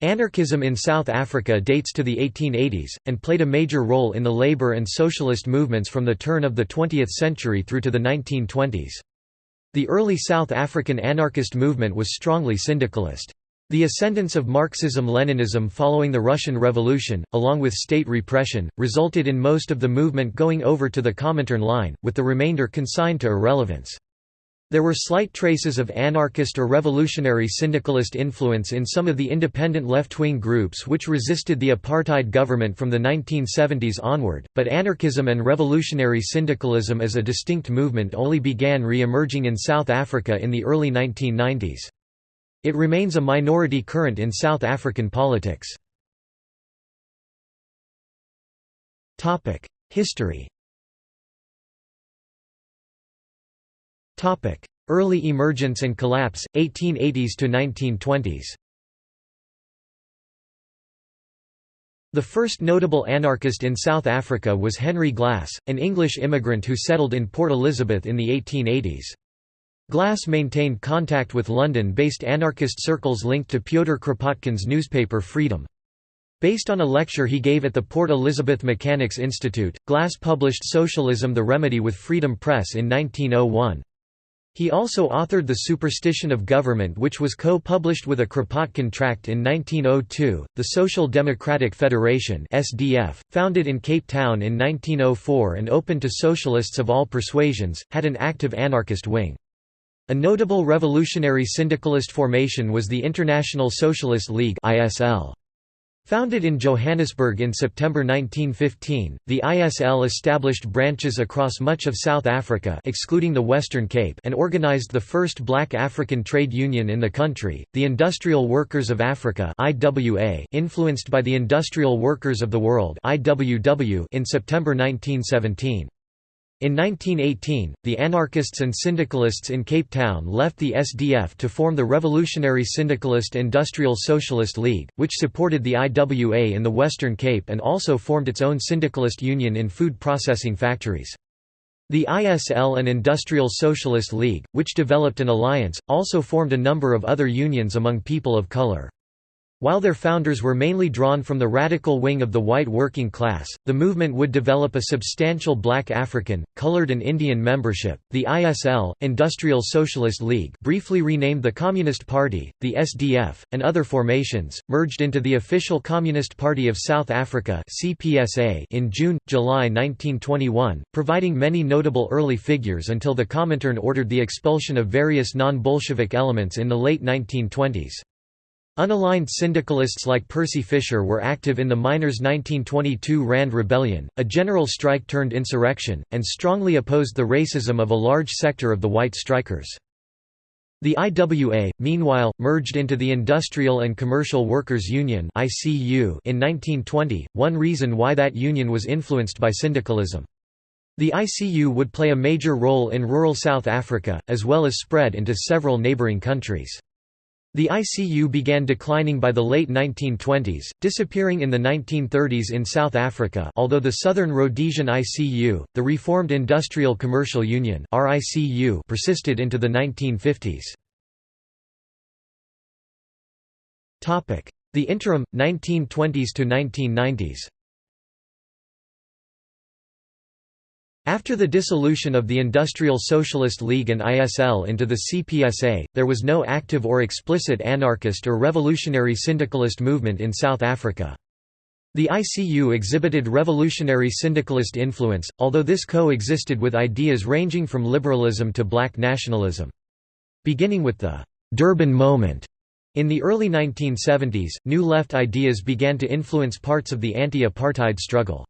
Anarchism in South Africa dates to the 1880s, and played a major role in the labour and socialist movements from the turn of the 20th century through to the 1920s. The early South African anarchist movement was strongly syndicalist. The ascendance of Marxism-Leninism following the Russian Revolution, along with state repression, resulted in most of the movement going over to the Comintern line, with the remainder consigned to irrelevance. There were slight traces of anarchist or revolutionary syndicalist influence in some of the independent left-wing groups which resisted the apartheid government from the 1970s onward, but anarchism and revolutionary syndicalism as a distinct movement only began re-emerging in South Africa in the early 1990s. It remains a minority current in South African politics. History Early emergence and collapse, 1880s to 1920s The first notable anarchist in South Africa was Henry Glass, an English immigrant who settled in Port Elizabeth in the 1880s. Glass maintained contact with London-based anarchist circles linked to Pyotr Kropotkin's newspaper Freedom. Based on a lecture he gave at the Port Elizabeth Mechanics Institute, Glass published Socialism the Remedy with Freedom Press in 1901. He also authored The Superstition of Government which was co-published with a Kropotkin tract in 1902. The Social Democratic Federation (SDF), founded in Cape Town in 1904 and open to socialists of all persuasions, had an active anarchist wing. A notable revolutionary syndicalist formation was the International Socialist League (ISL). Founded in Johannesburg in September 1915, the ISL established branches across much of South Africa excluding the Western Cape and organized the first black African trade union in the country, the Industrial Workers of Africa IWA, influenced by the Industrial Workers of the World IWW in September 1917. In 1918, the anarchists and syndicalists in Cape Town left the SDF to form the Revolutionary Syndicalist Industrial Socialist League, which supported the IWA in the Western Cape and also formed its own syndicalist union in food processing factories. The ISL and Industrial Socialist League, which developed an alliance, also formed a number of other unions among people of color. While their founders were mainly drawn from the radical wing of the white working class, the movement would develop a substantial black African, colored and Indian membership. The ISL, Industrial Socialist League, briefly renamed the Communist Party, the SDF, and other formations, merged into the official Communist Party of South Africa (CPSA) in June July 1921, providing many notable early figures until the Comintern ordered the expulsion of various non-Bolshevik elements in the late 1920s. Unaligned syndicalists like Percy Fisher were active in the miners' 1922 Rand Rebellion, a general strike turned insurrection, and strongly opposed the racism of a large sector of the white strikers. The IWA, meanwhile, merged into the Industrial and Commercial Workers Union in 1920, one reason why that union was influenced by syndicalism. The ICU would play a major role in rural South Africa, as well as spread into several neighbouring countries. The ICU began declining by the late 1920s, disappearing in the 1930s in South Africa. Although the Southern Rhodesian ICU, the Reformed Industrial Commercial Union persisted into the 1950s. The interim, 1920s After the dissolution of the Industrial Socialist League and ISL into the CPSA, there was no active or explicit anarchist or revolutionary syndicalist movement in South Africa. The ICU exhibited revolutionary syndicalist influence, although this co-existed with ideas ranging from liberalism to black nationalism. Beginning with the Durban moment in the early 1970s, New Left ideas began to influence parts of the anti-apartheid struggle.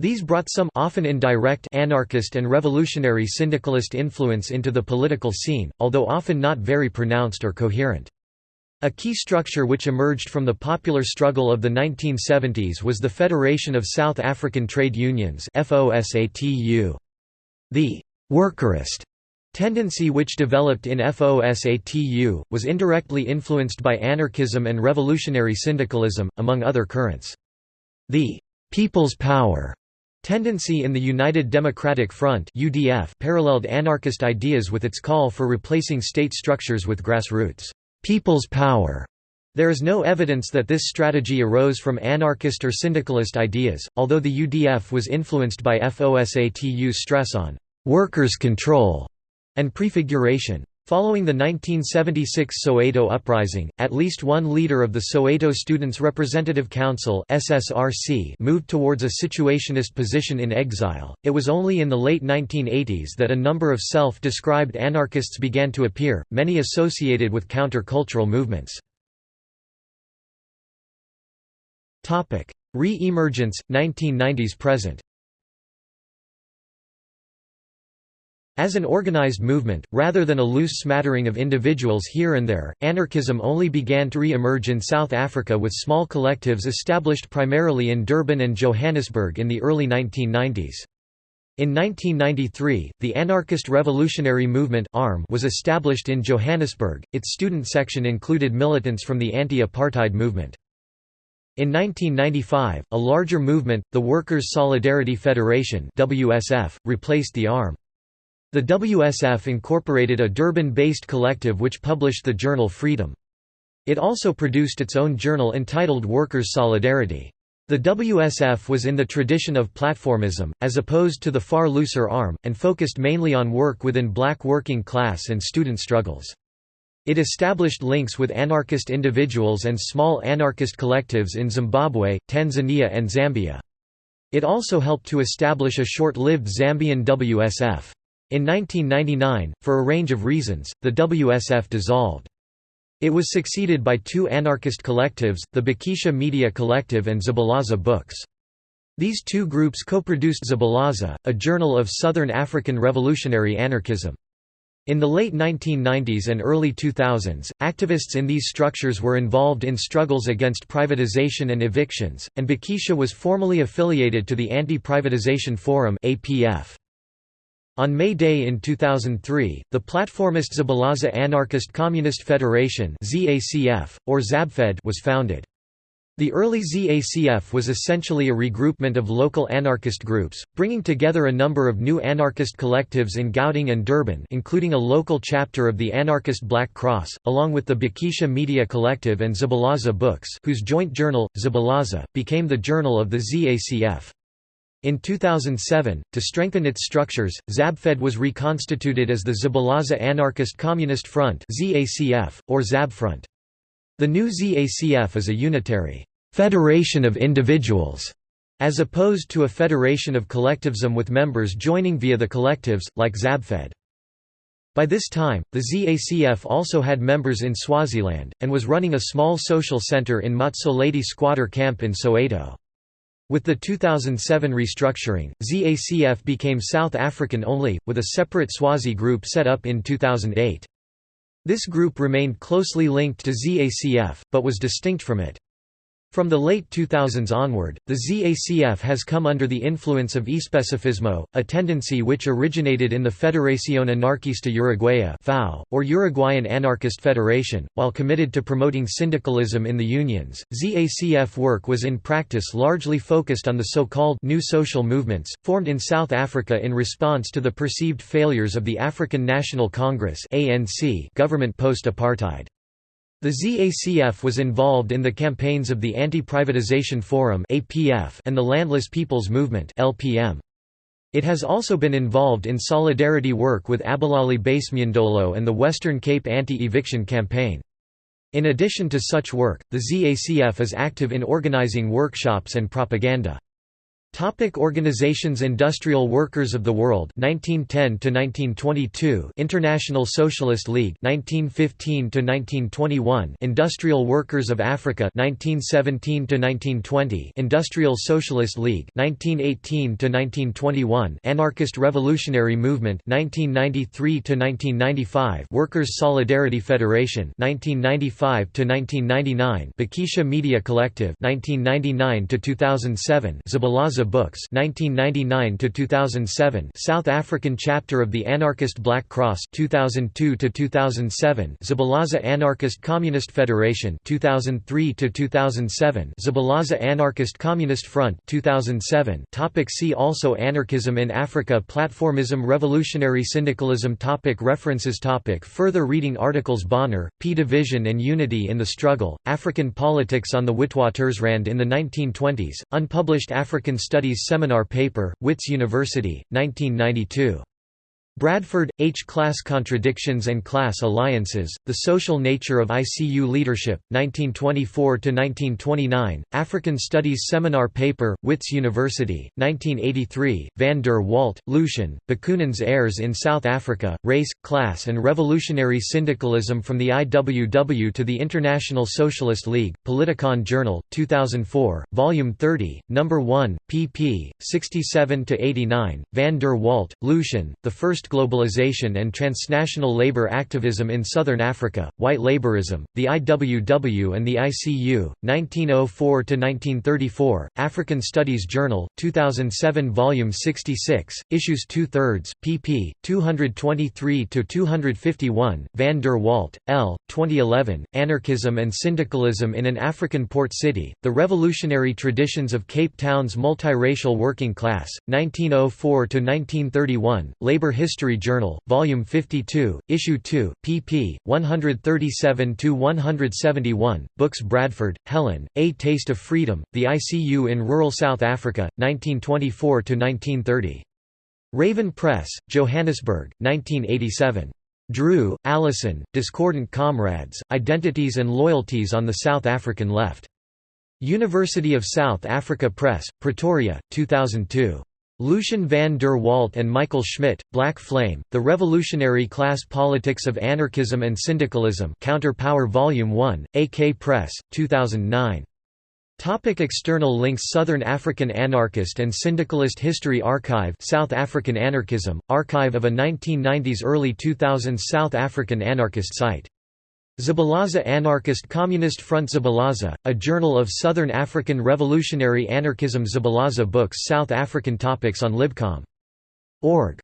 These brought some often indirect anarchist and revolutionary syndicalist influence into the political scene, although often not very pronounced or coherent. A key structure which emerged from the popular struggle of the 1970s was the Federation of South African Trade Unions FOSATU The «workerist» tendency which developed in FOSATU, was indirectly influenced by anarchism and revolutionary syndicalism, among other currents. The «people's power» Tendency in the United Democratic Front UDF paralleled anarchist ideas with its call for replacing state structures with grassroots, people's power There is no evidence that this strategy arose from anarchist or syndicalist ideas, although the UDF was influenced by FOSATU's stress on «workers' control» and prefiguration. Following the 1976 Soweto uprising, at least one leader of the Soweto Students' Representative Council (SSRC) moved towards a situationist position in exile. It was only in the late 1980s that a number of self-described anarchists began to appear, many associated with counter-cultural movements. Topic: Re-emergence 1990s present. As an organized movement, rather than a loose smattering of individuals here and there, anarchism only began to re-emerge in South Africa with small collectives established primarily in Durban and Johannesburg in the early 1990s. In 1993, the Anarchist Revolutionary Movement was established in Johannesburg, its student section included militants from the anti-apartheid movement. In 1995, a larger movement, the Workers' Solidarity Federation replaced the ARM. The WSF incorporated a Durban-based collective which published the journal Freedom. It also produced its own journal entitled Workers' Solidarity. The WSF was in the tradition of platformism, as opposed to the far looser ARM, and focused mainly on work within black working class and student struggles. It established links with anarchist individuals and small anarchist collectives in Zimbabwe, Tanzania and Zambia. It also helped to establish a short-lived Zambian WSF. In 1999, for a range of reasons, the WSF dissolved. It was succeeded by two anarchist collectives, the Bakisha Media Collective and Zabalaza Books. These two groups co-produced Zabalaza, a journal of Southern African revolutionary anarchism. In the late 1990s and early 2000s, activists in these structures were involved in struggles against privatization and evictions, and Bakisha was formally affiliated to the Anti-Privatization Forum APF. On May Day in 2003, the platformist Zabalaza Anarchist Communist Federation ZACF, or ZABFED was founded. The early ZACF was essentially a regroupment of local anarchist groups, bringing together a number of new anarchist collectives in Gauteng and Durban including a local chapter of the anarchist Black Cross, along with the Bakisha Media Collective and Zabalaza Books whose joint journal, Zabalaza, became the journal of the ZACF. In 2007, to strengthen its structures, ZABFED was reconstituted as the Zabalaza Anarchist Communist Front or ZABFront. The new ZACF is a unitary «federation of individuals» as opposed to a federation of collectivism with members joining via the collectives, like ZABFED. By this time, the ZACF also had members in Swaziland, and was running a small social centre in Motsoaledi squatter camp in Soweto. With the 2007 restructuring, ZACF became South African only, with a separate Swazi group set up in 2008. This group remained closely linked to ZACF, but was distinct from it. From the late 2000s onward, the ZACF has come under the influence of especifismo, a tendency which originated in the Federación Anarquista Uruguaya or Uruguayan Anarchist Federation. While committed to promoting syndicalism in the unions, ZACF work was in practice largely focused on the so-called new social movements, formed in South Africa in response to the perceived failures of the African National Congress government post-apartheid. The ZACF was involved in the campaigns of the Anti-Privatization Forum and the Landless People's Movement It has also been involved in solidarity work with Abahlali baseMjondolo and the Western Cape Anti-Eviction Campaign. In addition to such work, the ZACF is active in organizing workshops and propaganda. Topic organizations Industrial Workers of the World 1910 to 1922 International Socialist League 1915 to 1921 Industrial Workers of Africa 1917 to 1920 Industrial Socialist League 1918 to 1921 Anarchist Revolutionary Movement 1993 to 1995 Workers Solidarity Federation 1995 to 1999 Bakisha Media Collective 1999 to 2007 Zabalaza Books 1999 to 2007 South African chapter of the Anarchist Black Cross 2002 to 2007 Zabalaza Anarchist Communist Federation 2003 to 2007 Zabalaza Anarchist Communist Front 2007 Topic See also Anarchism in Africa Platformism Revolutionary Syndicalism. Topic References. Topic Further reading. Articles. Bonner, P. Division and Unity in the Struggle, African Politics on the Witwatersrand in the 1920s, unpublished African Studies Seminar Paper, Wits University, 1992. Bradford, H. Class Contradictions and Class Alliances, The Social Nature of ICU Leadership, 1924–1929, African Studies Seminar Paper, Wits University, 1983, van der Walt, Lucian, Bakunin's Heirs in South Africa, Race, Class and Revolutionary Syndicalism from the IWW to the International Socialist League, Politikon Journal, 2004, Volume 30, No. 1, pp. 67–89, van der Walt, Lucian, The First Globalization and Transnational Labor Activism in Southern Africa, White Laborism, the IWW and the ICU, 1904–1934, African Studies Journal, 2007 Volume 66, Issues 2 thirds, pp. 223–251, Van der Walt, L., 2011, Anarchism and Syndicalism in an African Port City, The Revolutionary Traditions of Cape Town's Multiracial Working Class, 1904–1931, Labor History History Journal, Volume 52, Issue 2, pp. 137–171, Books Bradford, Helen, A Taste of Freedom, The ICU in Rural South Africa, 1924–1930. Raven Press, Johannesburg, 1987. Drew, Allison, Discordant Comrades, Identities and Loyalties on the South African Left. University of South Africa Press, Pretoria, 2002. Lucian van der Walt and Michael Schmidt, Black Flame, The Revolutionary Class Politics of Anarchism and Syndicalism Counter Power Volume 1, AK Press, 2009. Topic external links Southern African Anarchist and Syndicalist History Archive South African Anarchism, archive of a 1990s–early 2000s South African anarchist site Zabalaza Anarchist Communist Front Zabalaza, a journal of Southern African Revolutionary Anarchism. Zabalaza Books South African topics on Libcom.org